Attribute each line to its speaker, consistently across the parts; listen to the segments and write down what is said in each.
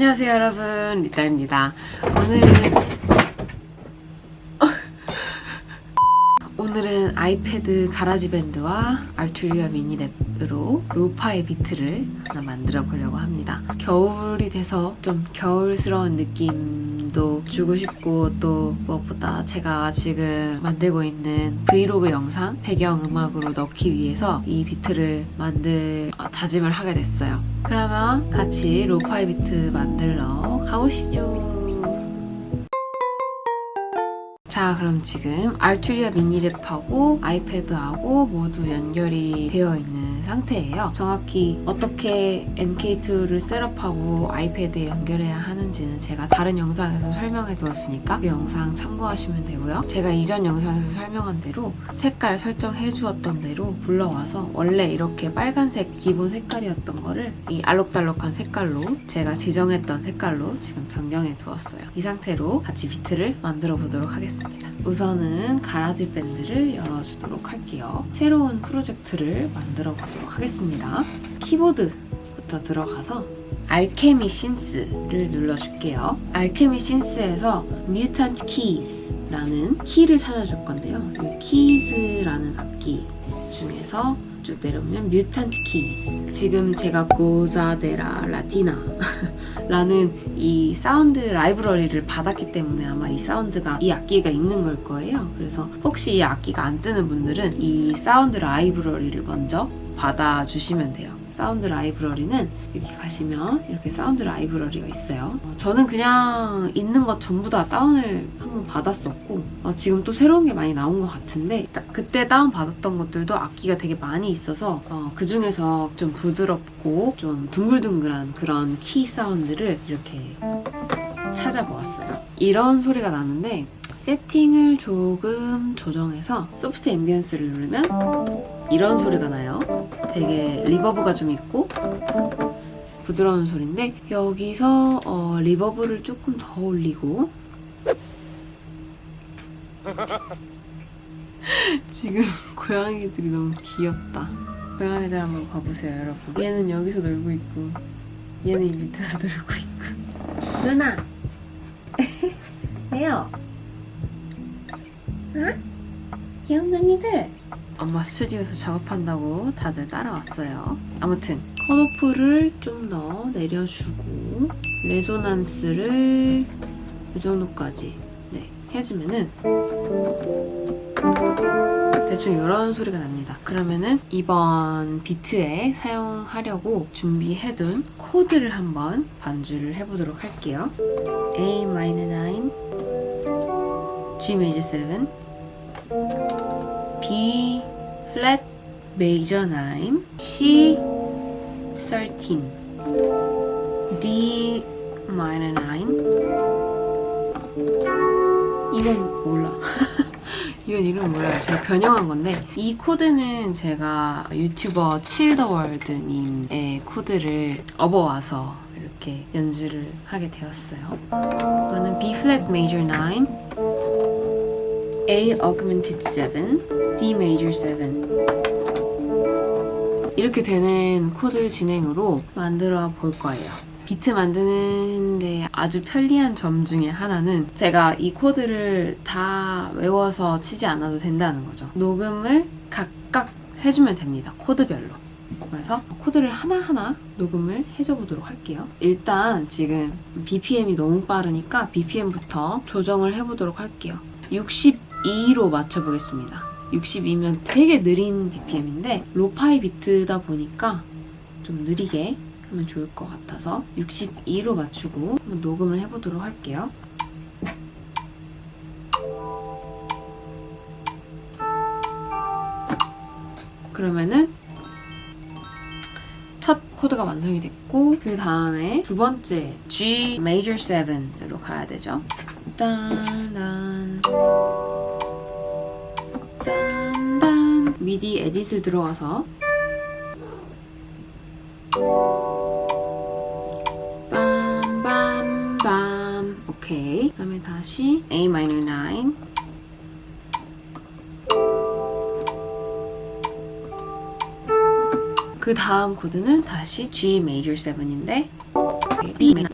Speaker 1: 안녕하세요 여러분. 리타입니다. 오늘은 오늘은 아이패드 GarageBand와 Arturia MiniLab으로 lo-fi 비트를 하나 만들어 보려고 합니다. 겨울이 돼서 좀 겨울스러운 느낌 도 주고 싶고 또 무엇보다 제가 지금 만들고 있는 브이로그 영상 배경음악으로 넣기 위해서 이 비트를 만들 어, 다짐을 하게 됐어요. 그러면 같이 lo-fi 비트 만들러 가보시죠. 자 그럼 지금 Arturia MiniLab하고 아이패드하고 모두 연결이 되어 있는 상태예요. 정확히 어떻게 MK2를 setup하고 아이패드에 연결해야 하는지는 제가 다른 영상에서 설명해 두었으니까 그 영상 참고하시면 되고요. 제가 이전 영상에서 설명한 대로 색깔 설정해 주었던 대로 불러와서 원래 이렇게 빨간색 기본 색깔이었던 거를 이 알록달록한 색깔로 제가 지정했던 색깔로 지금 변경해 두었어요. 이 상태로 같이 비트를 만들어 보도록 하겠습니다. 우선은 GarageBand를 열어주도록 할게요. 새로운 프로젝트를 만들어 보도록 하겠습니다. 키보드부터 들어가서 Alchemy synth를 눌러줄게요. Alchemy synth에서 Mutant Keys라는 키를 찾아줄 건데요. 이 Keys라는 악기 중에서 쭉 내려오면 Mutant Keys 지금 제가 고자데라 라티나 라는 이 사운드 라이브러리를 받았기 때문에 아마 이 사운드가 이 악기가 있는 걸 거예요 그래서 혹시 이 악기가 안 뜨는 분들은 이 사운드 라이브러리를 먼저 받아주시면 돼요 사운드 라이브러리는 여기 가시면 이렇게 사운드 라이브러리가 있어요. 어, 저는 그냥 있는 것 전부 다 다운을 한번 받았었고 어, 지금 또 새로운 게 많이 나온 것 같은데 그때 다운 받았던 것들도 악기가 되게 많이 있어서 어, 그 중에서 좀 부드럽고 좀 둥글둥글한 그런 키 사운드를 이렇게 찾아보았어요. 이런 소리가 나는데 세팅을 조금 조정해서 soft ambience를 누르면 이런 소리가 나요. 되게 reverb가 좀 있고 부드러운 소리인데 여기서 어, reverb를 조금 더 올리고 지금 고양이들이 너무 귀엽다. 고양이들 한번 봐보세요, 여러분. 얘는 여기서 놀고 있고 얘는 이 밑에서 놀고 있고 누나! 왜요? 응? 귀염둥이들! 엄마 스튜디오에서 작업한다고 다들 따라왔어요. 아무튼 컷오프를 좀 더 내려주고 레조난스를 이 정도까지 네, 해주면은 대충 이런 소리가 납니다. 그러면은 이번 비트에 사용하려고 준비해둔 코드를 한번 반주를 해보도록 할게요. A minor 9, G major 7, B flat major 9, C 13, D minor 9. 이건 몰라. 이건 이름 몰라요. 제가 변형한 건데 이 코드는 제가 유튜버 칠더월드님의 코드를 업어와서 이렇게 연주를 하게 되었어요. 이거는 B flat major 9, A augmented 7, D major 7 이렇게 되는 코드 진행으로 만들어 볼 거예요. 비트 만드는데 아주 편리한 점 중에 하나는 제가 이 코드를 다 외워서 치지 않아도 된다는 거죠. 녹음을 각각 해주면 됩니다. 코드별로. 그래서 코드를 하나하나 녹음을 해줘 보도록 할게요. 일단 지금 BPM이 너무 빠르니까 BPM부터 조정을 해보도록 할게요. 62로 맞춰보겠습니다. 62면 되게 느린 BPM인데 로파이 비트다 보니까 좀 느리게 하면 좋을 것 같아서 62로 맞추고 한번 녹음을 해보도록 할게요. 그러면은 첫 코드가 완성이 됐고 그 다음에 두 번째 G major 7으로 가야 되죠. 딴 딴 딴딴 미디 에딧을 들어가서. 빰빰빰. 오케이. 그 다음에 다시 A minor 9 그 다음 코드는 다시 G major 7인데. B minor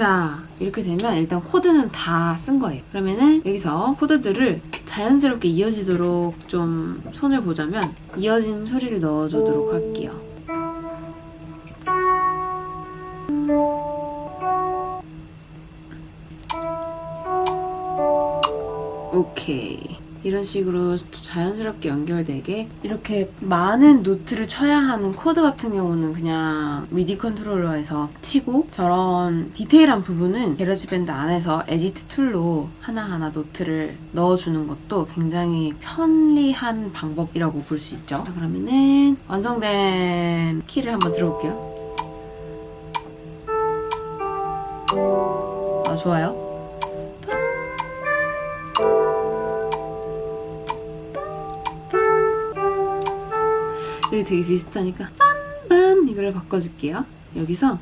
Speaker 1: 자 이렇게 되면 일단 코드는 다 쓴 거예요. 그러면은 여기서 코드들을 자연스럽게 이어지도록 좀 손을 보자면 이어진 소리를 넣어주도록 할게요. 오케이 이런 식으로 자연스럽게 연결되게 이렇게 많은 노트를 쳐야 하는 코드 같은 경우는 그냥 미디 컨트롤러에서 치고 저런 디테일한 부분은 GarageBand 안에서 edit tool로 하나하나 노트를 넣어주는 것도 굉장히 편리한 방법이라고 볼 수 있죠. 자, 그러면은 완성된 키를 한번 들어볼게요. 아 좋아요 여기 되게 비슷하니까 빰빰 이거를 바꿔줄게요. 여기서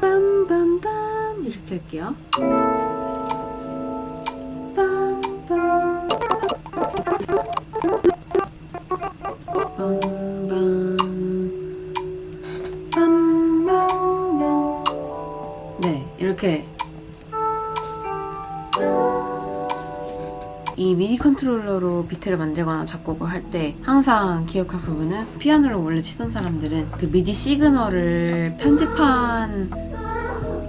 Speaker 1: 빰빰빰 이렇게 할게요. 컨트롤러로 비트를 만들거나 작곡을 할 때 항상 기억할 부분은 피아노를 원래 치던 사람들은 그 미디 시그널을 편집한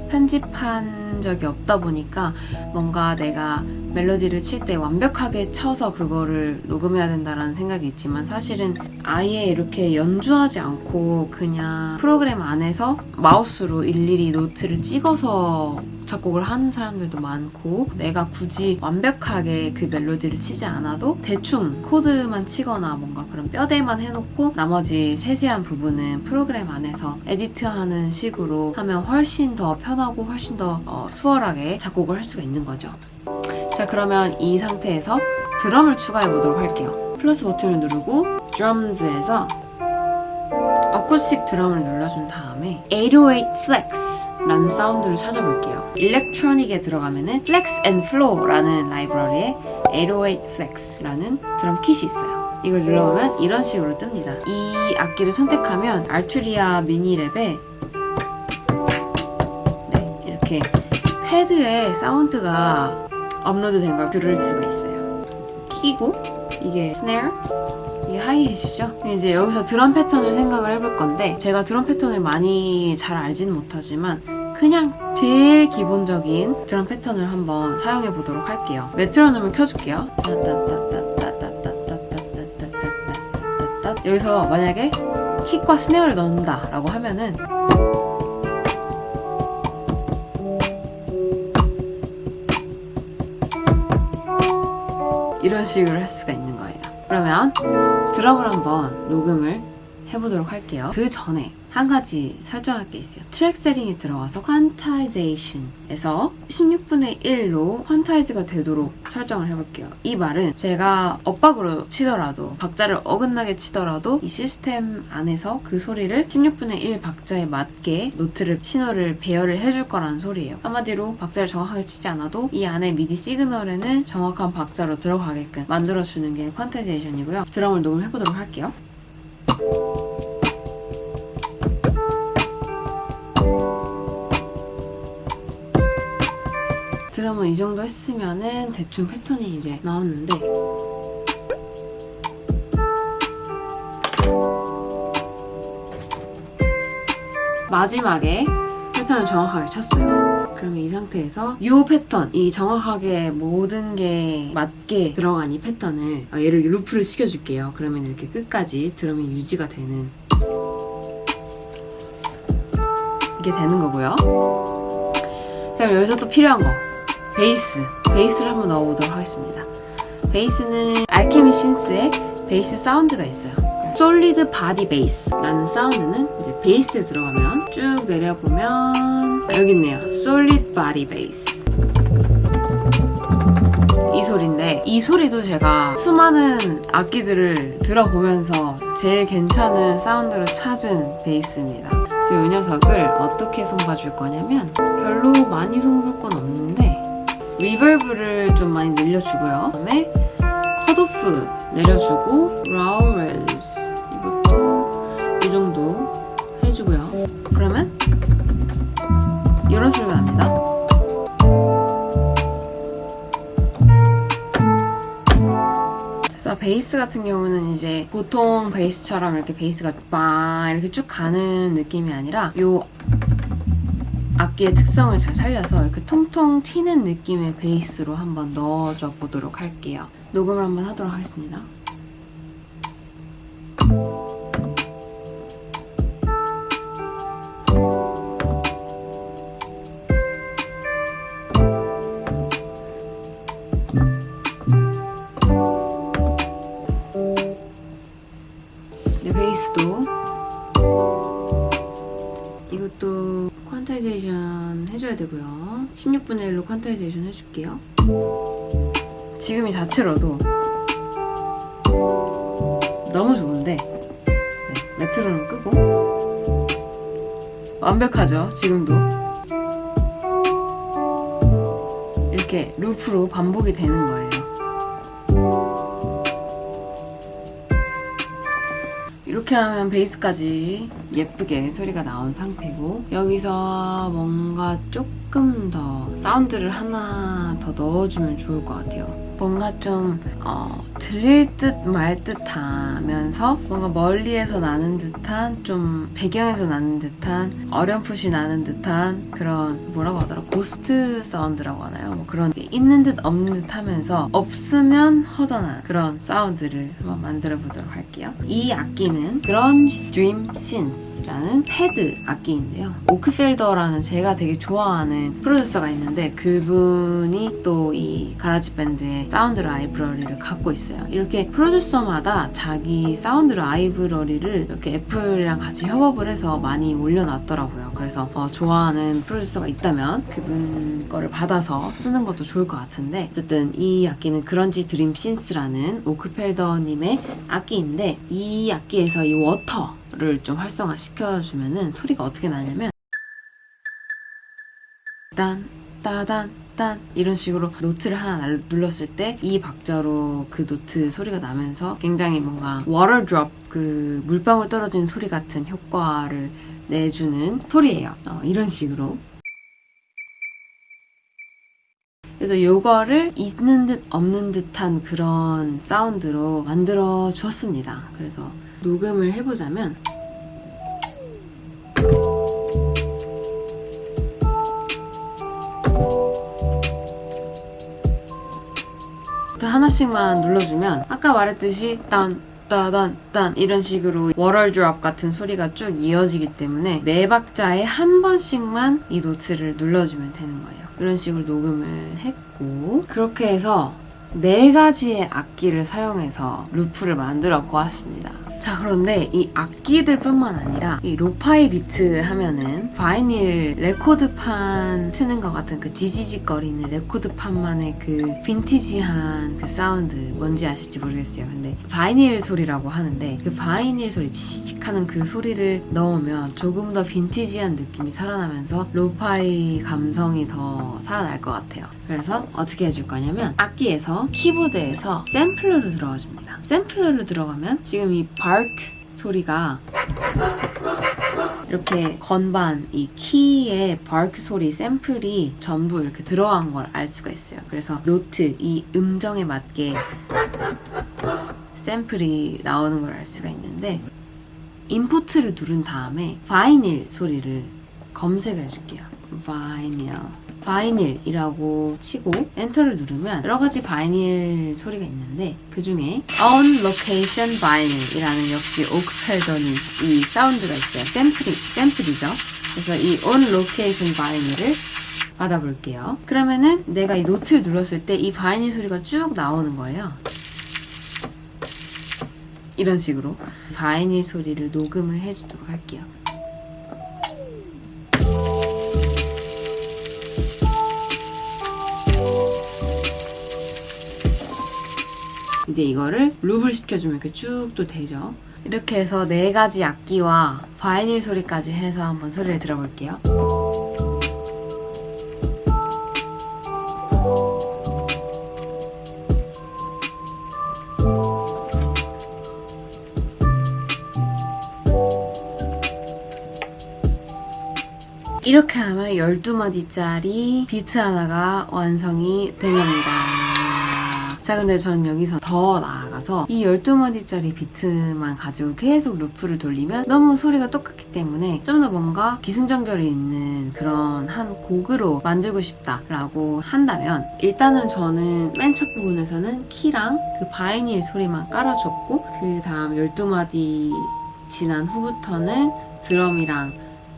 Speaker 1: 편집한 적이 없다 보니까 뭔가 내가 멜로디를 칠 때 완벽하게 쳐서 그거를 녹음해야 된다라는 생각이 있지만 사실은 아예 이렇게 연주하지 않고 그냥 프로그램 안에서 마우스로 일일이 노트를 찍어서 작곡을 하는 사람들도 많고 내가 굳이 완벽하게 그 멜로디를 치지 않아도 대충 코드만 치거나 뭔가 그런 뼈대만 해놓고 나머지 세세한 부분은 프로그램 안에서 edit하는 식으로 하면 훨씬 더 편하고 훨씬 더 어, 수월하게 작곡을 할 수가 있는 거죠. 자 그러면 이 상태에서 드럼을 추가해 보도록 할게요. 플러스 버튼을 누르고 드럼즈에서 어쿠스틱 드럼을 눌러준 다음에 808 Flex 라는 사운드를 찾아볼게요. 일렉트로닉에 들어가면 은 Flex and Flow라는 라이브러리에 808 Flex라는 드럼 킷이 있어요. 이걸 눌러보면 이런 식으로 뜹니다. 이 악기를 선택하면 알투리아 미니랩에 네, 이렇게 패드에 사운드가 업로드된 걸 들을 수가 있어요. 키고 이게 스네어 이게 하이햇이죠? 이제 여기서 드럼 패턴을 생각을 해볼 건데 제가 드럼 패턴을 많이 잘 알지는 못하지만 그냥 제일 기본적인 드럼 패턴을 한번 사용해 보도록 할게요. 메트로놈을 켜줄게요. 여기서 만약에 킥과 snare를 넣는다 라고 하면은 이런 식으로 할 수가 있는 거예요. 그러면 드럼을 한번 녹음을 해보도록 할게요. 그 전에 한 가지 설정할 게 있어요. 트랙 세팅에 들어가서 quantization에서 16분의 1로 quantize가 되도록 설정을 해볼게요. 이 말은 제가 엇박으로 치더라도 박자를 어긋나게 치더라도 이 시스템 안에서 그 소리를 16분의 1 박자에 맞게 노트를 신호를 배열을 해줄 거라는 소리예요. 한마디로 박자를 정확하게 치지 않아도 이 안에 미디 시그널에는 정확한 박자로 들어가게끔 만들어주는 게 quantization이고요. 드럼을 녹음해보도록 할게요. 드럼은 이 정도 했으면은 대충 패턴이 이제 나왔는데 마지막에 패턴을 정확하게 쳤어요. 그러면 이 상태에서 이 패턴, 이 정확하게 모든 게 맞게 들어간 이 패턴을 어, 얘를 루프를 시켜줄게요. 그러면 이렇게 끝까지 드럼이 유지가 되는 이게 되는 거고요. 자 그럼 여기서 또 필요한 거 베이스 베이스를 한번 넣어보도록 하겠습니다. 베이스는 Alchemy synth의 베이스 사운드가 있어요. solid body bass라는 사운드는 이제 베이스에 들어가면 쭉 내려보면 여기 있네요. solid body bass. 이 소리인데 이 소리도 제가 수많은 악기들을 들어보면서 제일 괜찮은 사운드로 찾은 베이스입니다. 그래서 이 녀석을 어떻게 손봐줄 거냐면 별로 많이 손볼 건 없는데 reverb를 좀 많이 늘려주고요. 그다음에 컷오프 내려주고 라우렐스 이것도 이 정도 해주고요. 그러면 이런 소리가 납니다. 베이스 같은 경우는 이제 보통 베이스처럼 이렇게 베이스가 빵 이렇게 쭉 가는 느낌이 아니라 요 악기의 특성을 잘 살려서 이렇게 통통 튀는 느낌의 베이스로 한번 넣어줘 보도록 할게요. 녹음을 한번 하도록 하겠습니다. 해줘야 되고요. 16분의 1로 quantization 해줄게요. 지금 이 자체로도 너무 좋은데 네, 메트로놈 끄고 완벽하죠? 지금도 이렇게 루프로 반복이 되는 거예요. 이렇게 하면 베이스까지 예쁘게 소리가 나온 상태고 여기서 뭔가 조금 더 사운드를 하나 더 넣어주면 좋을 것 같아요. 뭔가 좀 어, 들릴 듯 말 듯하면서 뭔가 멀리에서 나는 듯한 좀 배경에서 나는 듯한 어렴풋이 나는 듯한 그런 뭐라고 하더라 ghost sound라고 하나요? 뭐 그런 게 있는 듯 없는 듯 하면서 없으면 허전한 그런 사운드를 한번 만들어 보도록 할게요. 이 악기는 Grunge Dream Synth 라는 패드 악기인데요. Oak Felder라는 제가 되게 좋아하는 프로듀서가 있는데 그분이 또 이 GarageBand의 사운드 라이브러리를 갖고 있어요. 이렇게 프로듀서마다 자기 사운드 라이브러리를 이렇게 애플이랑 같이 협업을 해서 많이 올려놨더라고요. 그래서 어, 좋아하는 프로듀서가 있다면 그분 거를 받아서 쓰는 것도 좋을 것 같은데 어쨌든 이 악기는 Grunge Dream Synth라는 오크펠더님의 악기인데 이 악기에서 이 Water를 좀 활성화 시켜주면은 소리가 어떻게 나냐면 딴 따단 딴 이런 식으로 노트를 하나 날- 눌렀을 때 이 박자로 그 노트 소리가 나면서 굉장히 뭔가 water drop 그 물방울 떨어지는 소리 같은 효과를 내주는 소리예요. 어, 이런 식으로 그래서 요거를 있는 듯 없는 듯한 그런 사운드로 만들어 주었습니다. 그래서 녹음을 해보자면 그 하나씩만 눌러주면 아까 말했듯이 딴 따단 딴 이런 식으로 워럴 드롭 같은 소리가 쭉 이어지기 때문에 네 박자에 한 번씩만 이 노트를 눌러주면 되는 거예요. 이런 식으로 녹음을 했고 그렇게 해서 네 가지의 악기를 사용해서 루프를 만들어 보았습니다. 자 그런데 이 악기들 뿐만 아니라 이 lo-fi 비트 하면은 vinyl 레코드판 트는 것 같은 그 지지직거리는 레코드판만의 그 빈티지한 그 사운드 뭔지 아실지 모르겠어요. 근데 vinyl 소리라고 하는데 그 vinyl 소리 지지직 하는 그 소리를 넣으면 조금 더 빈티지한 느낌이 살아나면서 lo-fi 감성이 더 살아날 것 같아요. 그래서 어떻게 해줄 거냐면 악기에서 키보드에서 샘플러를 들어가 줍니다. 샘플러를 들어가면 지금 이 bark 소리가 이렇게 건반 이 키의 bark 소리 샘플이 전부 이렇게 들어간 걸 알 수가 있어요. 그래서 노트 이 음정에 맞게 샘플이 나오는 걸 알 수가 있는데 import를 누른 다음에 vinyl 소리를 검색을 해줄게요. vinyl vinyl이라고 치고 엔터를 누르면 여러 가지 vinyl 소리가 있는데 그 중에 On Location Vinyl이라는 역시 오크펠더니 이 사운드가 있어요. 샘플이 샘플이죠. 그래서 이 On Location Vinyl을 받아볼게요. 그러면은 내가 이 노트를 눌렀을 때 이 바이닐 소리가 쭉 나오는 거예요. 이런 식으로 바이닐 소리를 녹음을 해주도록 할게요. 이제 이거를 룹을 시켜주면 이렇게 쭉 또 되죠. 이렇게 해서 네 가지 악기와 바이닐 소리까지 해서 한번 소리를 들어볼게요. 이렇게 하면 12마디짜리 비트 하나가 완성이 된 겁니다. 자 근데 전 여기서 더 나아가서 이 12마디짜리 비트만 가지고 계속 루프를 돌리면 너무 소리가 똑같기 때문에 좀 더 뭔가 기승전결이 있는 그런 한 곡으로 만들고 싶다라고 한다면 일단은 저는 맨 첫 부분에서는 키랑 그 바이닐 소리만 깔아줬고 그 다음 12마디 지난 후부터는 드럼이랑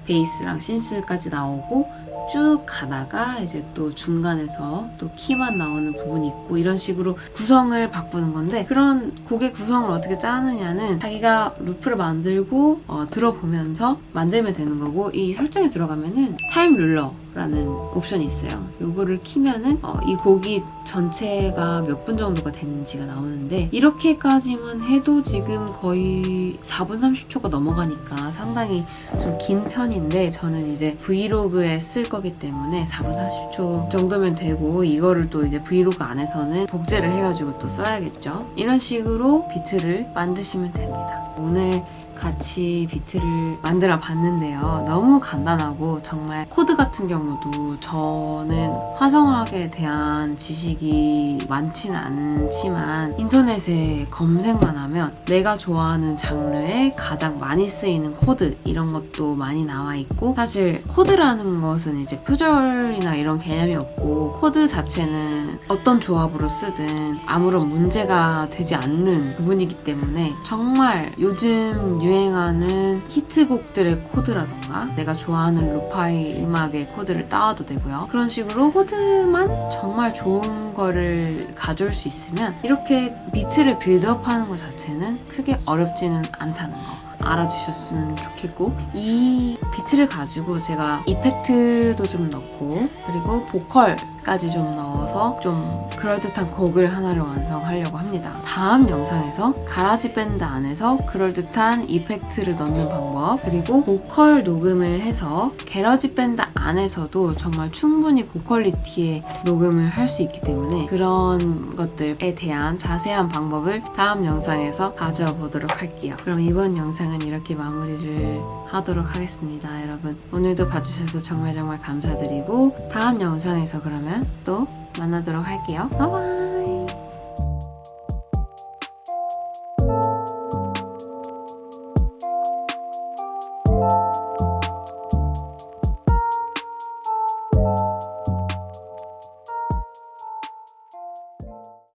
Speaker 1: 베이스랑 신스까지 나오고 쭉 가다가 이제 또 중간에서 또 키만 나오는 부분이 있고 이런 식으로 구성을 바꾸는 건데 그런 곡의 구성을 어떻게 짜느냐는 자기가 루프를 만들고 어, 들어보면서 만들면 되는 거고 이 설정에 들어가면은 time ruler라는 옵션이 있어요. 요거를 키면은 어, 이 곡이 전체가 몇 분 정도가 되는지가 나오는데 이렇게까지만 해도 지금 거의 4분 30초가 넘어가니까 상당히 좀 긴 편인데 저는 이제 브이로그에 쓸 거기 때문에 4분 30초 정도면 되고 이거를 또 이제 브이로그 안에서는 복제를 해가지고 또 써야겠죠. 이런 식으로 비트를 만드시면 됩니다. 오늘 같이 비트를 만들어 봤는데요. 너무 간단하고 정말 코드 같은 경우도 저는 화성학에 대한 지식이 많지는 않지만 인터넷에 검색만 하면 내가 좋아하는 장르에 가장 많이 쓰이는 코드 이런 것도 많이 나와 있고 사실 코드라는 것은 이제 표절이나 이런 개념이 없고 코드 자체는 어떤 조합으로 쓰든 아무런 문제가 되지 않는 부분이기 때문에 정말 요즘 유행하는 히트곡들의 코드라던가 내가 좋아하는 lo-fi 음악의 코드를 따와도 되고요. 그런 식으로 코드만 정말 좋은 거를 가져올 수 있으면 이렇게 비트를 빌드업하는 것 자체는 크게 어렵지는 않다는 거. 알아주셨으면 좋겠고 이 비트를 가지고 제가 effect도 좀 넣고 그리고 보컬 까지 좀 넣어서 좀 그럴듯한 곡을 하나를 완성하려고 합니다. 다음 영상에서 GarageBand 안에서 그럴듯한 effect를 넣는 방법 그리고 보컬 녹음을 해서 GarageBand 안에서도 정말 충분히 고퀄리티의 녹음을 할 수 있기 때문에 그런 것들에 대한 자세한 방법을 다음 영상에서 가져와 보도록 할게요. 그럼 이번 영상은 이렇게 마무리를 하도록 하겠습니다. 여러분 오늘도 봐주셔서 정말 정말 감사드리고 다음 영상에서 그러면 또 만나도록 할게요. 바이바이